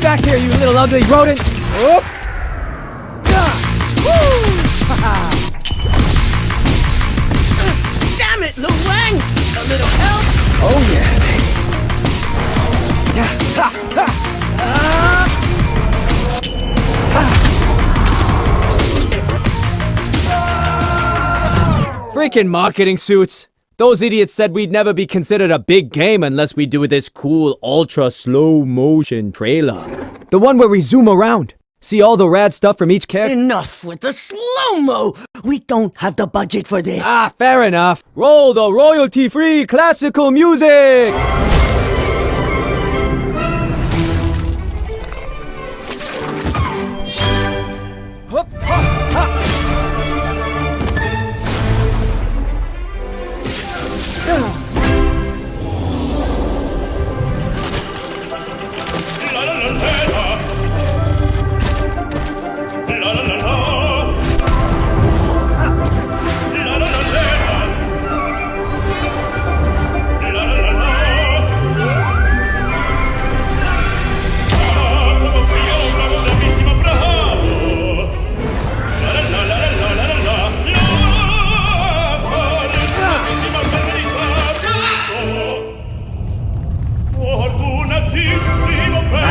little ugly rodent! Ah. Damn it, Lo Wang! A little help? Oh yeah, baby. Yeah. Ha, ha. Ah. Freaking marketing suits. Those idiots said we'd never be considered a big game unless we do this cool ultra slow motion trailer. The one where we zoom around. See all the rad stuff from each character? Enough with the slow-mo! We don't have the budget for this. Ah, fair enough. Roll the royalty-free classical music!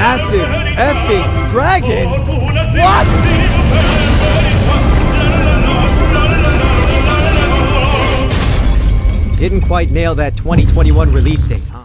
Massive effing dragon? What? Didn't quite nail that 2021 release date, huh?